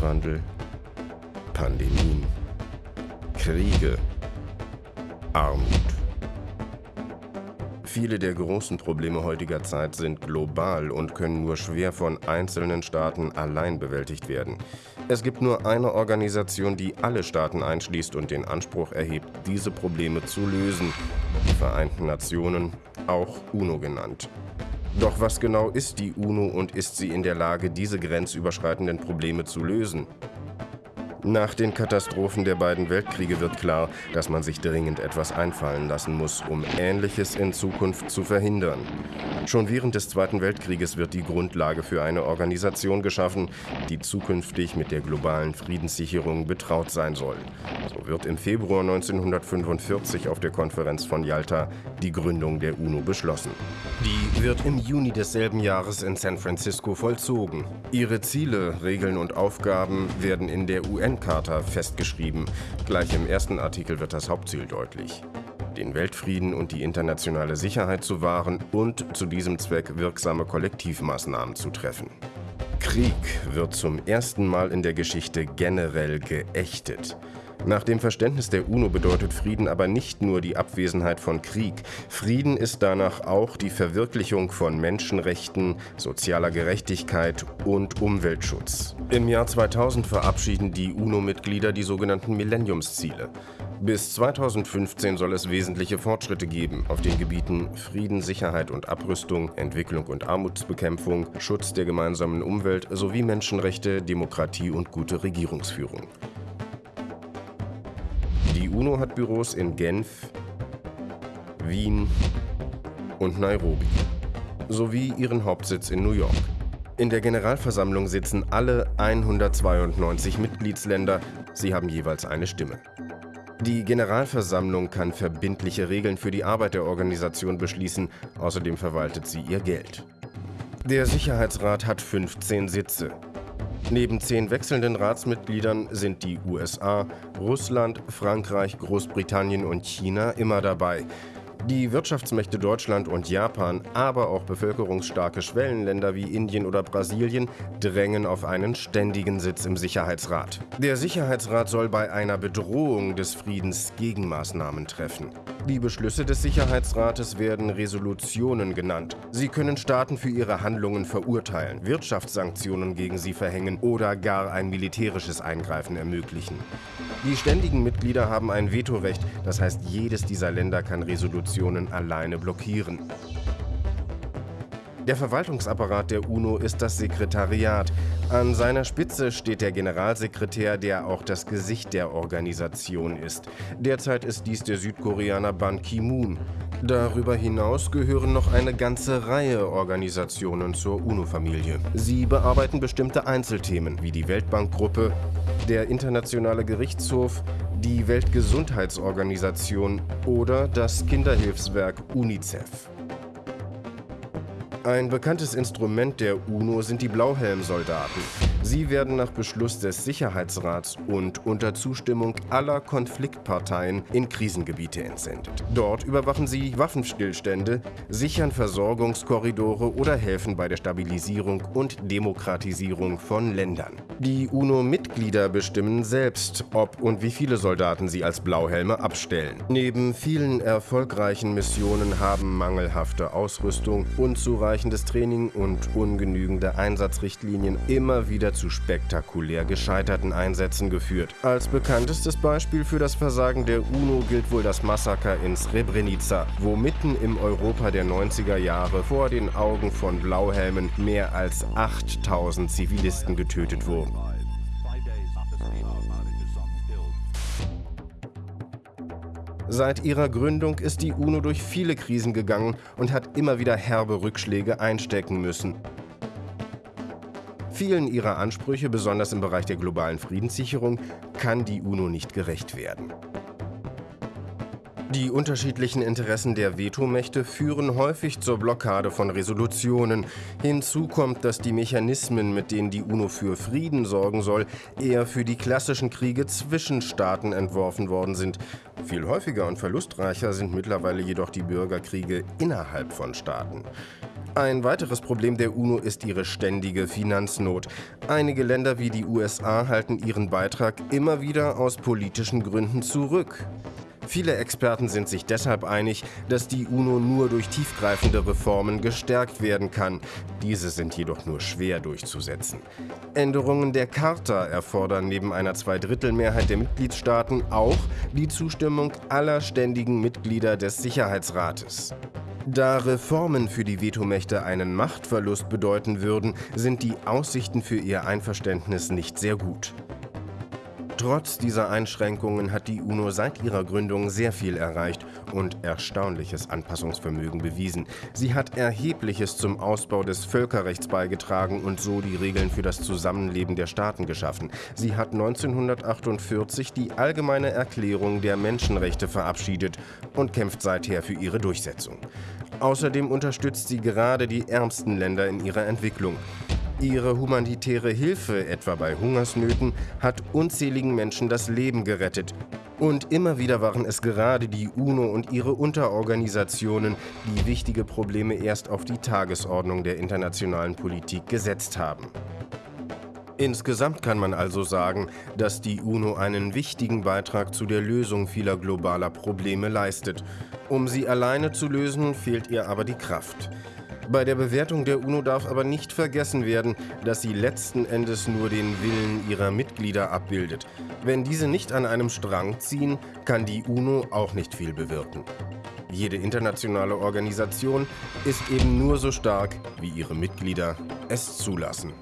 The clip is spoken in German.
Klimawandel, Pandemien, Kriege, Armut. Viele der großen Probleme heutiger Zeit sind global und können nur schwer von einzelnen Staaten allein bewältigt werden. Es gibt nur eine Organisation, die alle Staaten einschließt und den Anspruch erhebt, diese Probleme zu lösen. Die Vereinten Nationen, auch UNO genannt. Doch was genau ist die UNO und ist sie in der Lage, diese grenzüberschreitenden Probleme zu lösen? Nach den Katastrophen der beiden Weltkriege wird klar, dass man sich dringend etwas einfallen lassen muss, um Ähnliches in Zukunft zu verhindern. Schon während des Zweiten Weltkrieges wird die Grundlage für eine Organisation geschaffen, die zukünftig mit der globalen Friedenssicherung betraut sein soll. So wird im Februar 1945 auf der Konferenz von Yalta die Gründung der UNO beschlossen. Die wird im Juni desselben Jahres in San Francisco vollzogen. Ihre Ziele, Regeln und Aufgaben werden in der UN-Charta festgeschrieben. Gleich im ersten Artikel wird das Hauptziel deutlich den Weltfrieden und die internationale Sicherheit zu wahren und zu diesem Zweck wirksame Kollektivmaßnahmen zu treffen. Krieg wird zum ersten Mal in der Geschichte generell geächtet. Nach dem Verständnis der UNO bedeutet Frieden aber nicht nur die Abwesenheit von Krieg. Frieden ist danach auch die Verwirklichung von Menschenrechten, sozialer Gerechtigkeit und Umweltschutz. Im Jahr 2000 verabschieden die UNO-Mitglieder die sogenannten Millenniumsziele. Bis 2015 soll es wesentliche Fortschritte geben auf den Gebieten Frieden, Sicherheit und Abrüstung, Entwicklung und Armutsbekämpfung, Schutz der gemeinsamen Umwelt sowie Menschenrechte, Demokratie und gute Regierungsführung. Die UNO hat Büros in Genf, Wien und Nairobi sowie ihren Hauptsitz in New York. In der Generalversammlung sitzen alle 192 Mitgliedsländer. Sie haben jeweils eine Stimme. Die Generalversammlung kann verbindliche Regeln für die Arbeit der Organisation beschließen. Außerdem verwaltet sie ihr Geld. Der Sicherheitsrat hat 15 Sitze. Neben zehn wechselnden Ratsmitgliedern sind die USA, Russland, Frankreich, Großbritannien und China immer dabei. Die Wirtschaftsmächte Deutschland und Japan, aber auch bevölkerungsstarke Schwellenländer wie Indien oder Brasilien drängen auf einen ständigen Sitz im Sicherheitsrat. Der Sicherheitsrat soll bei einer Bedrohung des Friedens Gegenmaßnahmen treffen. Die Beschlüsse des Sicherheitsrates werden Resolutionen genannt. Sie können Staaten für ihre Handlungen verurteilen, Wirtschaftssanktionen gegen sie verhängen oder gar ein militärisches Eingreifen ermöglichen. Die ständigen Mitglieder haben ein Vetorecht, das heißt, jedes dieser Länder kann Resolutionen alleine blockieren. Der Verwaltungsapparat der UNO ist das Sekretariat. An seiner Spitze steht der Generalsekretär, der auch das Gesicht der Organisation ist. Derzeit ist dies der Südkoreaner Ban Ki-moon. Darüber hinaus gehören noch eine ganze Reihe Organisationen zur UNO-Familie. Sie bearbeiten bestimmte Einzelthemen wie die Weltbankgruppe, der Internationale Gerichtshof, die Weltgesundheitsorganisation oder das Kinderhilfswerk UNICEF. Ein bekanntes Instrument der UNO sind die Blauhelmsoldaten. Sie werden nach Beschluss des Sicherheitsrats und unter Zustimmung aller Konfliktparteien in Krisengebiete entsendet. Dort überwachen sie Waffenstillstände, sichern Versorgungskorridore oder helfen bei der Stabilisierung und Demokratisierung von Ländern. Die UNO-Mitglieder bestimmen selbst, ob und wie viele Soldaten sie als Blauhelme abstellen. Neben vielen erfolgreichen Missionen haben mangelhafte Ausrüstung, unzureichendes Training und ungenügende Einsatzrichtlinien immer wieder zu spektakulär gescheiterten Einsätzen geführt. Als bekanntestes Beispiel für das Versagen der UNO gilt wohl das Massaker in Srebrenica, wo mitten im Europa der 90er Jahre vor den Augen von Blauhelmen mehr als 8000 Zivilisten getötet wurden. Seit ihrer Gründung ist die UNO durch viele Krisen gegangen und hat immer wieder herbe Rückschläge einstecken müssen. Vielen ihrer Ansprüche, besonders im Bereich der globalen Friedenssicherung, kann die UNO nicht gerecht werden. Die unterschiedlichen Interessen der Vetomächte führen häufig zur Blockade von Resolutionen. Hinzu kommt, dass die Mechanismen, mit denen die UNO für Frieden sorgen soll, eher für die klassischen Kriege zwischen Staaten entworfen worden sind. Viel häufiger und verlustreicher sind mittlerweile jedoch die Bürgerkriege innerhalb von Staaten. Ein weiteres Problem der UNO ist ihre ständige Finanznot. Einige Länder wie die USA halten ihren Beitrag immer wieder aus politischen Gründen zurück. Viele Experten sind sich deshalb einig, dass die UNO nur durch tiefgreifende Reformen gestärkt werden kann. Diese sind jedoch nur schwer durchzusetzen. Änderungen der Charta erfordern neben einer Zweidrittelmehrheit der Mitgliedstaaten auch die Zustimmung aller ständigen Mitglieder des Sicherheitsrates. Da Reformen für die Vetomächte einen Machtverlust bedeuten würden, sind die Aussichten für ihr Einverständnis nicht sehr gut. Trotz dieser Einschränkungen hat die UNO seit ihrer Gründung sehr viel erreicht und erstaunliches Anpassungsvermögen bewiesen. Sie hat Erhebliches zum Ausbau des Völkerrechts beigetragen und so die Regeln für das Zusammenleben der Staaten geschaffen. Sie hat 1948 die Allgemeine Erklärung der Menschenrechte verabschiedet und kämpft seither für ihre Durchsetzung. Außerdem unterstützt sie gerade die ärmsten Länder in ihrer Entwicklung. Ihre humanitäre Hilfe, etwa bei Hungersnöten, hat unzähligen Menschen das Leben gerettet. Und immer wieder waren es gerade die UNO und ihre Unterorganisationen, die wichtige Probleme erst auf die Tagesordnung der internationalen Politik gesetzt haben. Insgesamt kann man also sagen, dass die UNO einen wichtigen Beitrag zu der Lösung vieler globaler Probleme leistet. Um sie alleine zu lösen, fehlt ihr aber die Kraft. Bei der Bewertung der UNO darf aber nicht vergessen werden, dass sie letzten Endes nur den Willen ihrer Mitglieder abbildet. Wenn diese nicht an einem Strang ziehen, kann die UNO auch nicht viel bewirken. Jede internationale Organisation ist eben nur so stark, wie ihre Mitglieder es zulassen.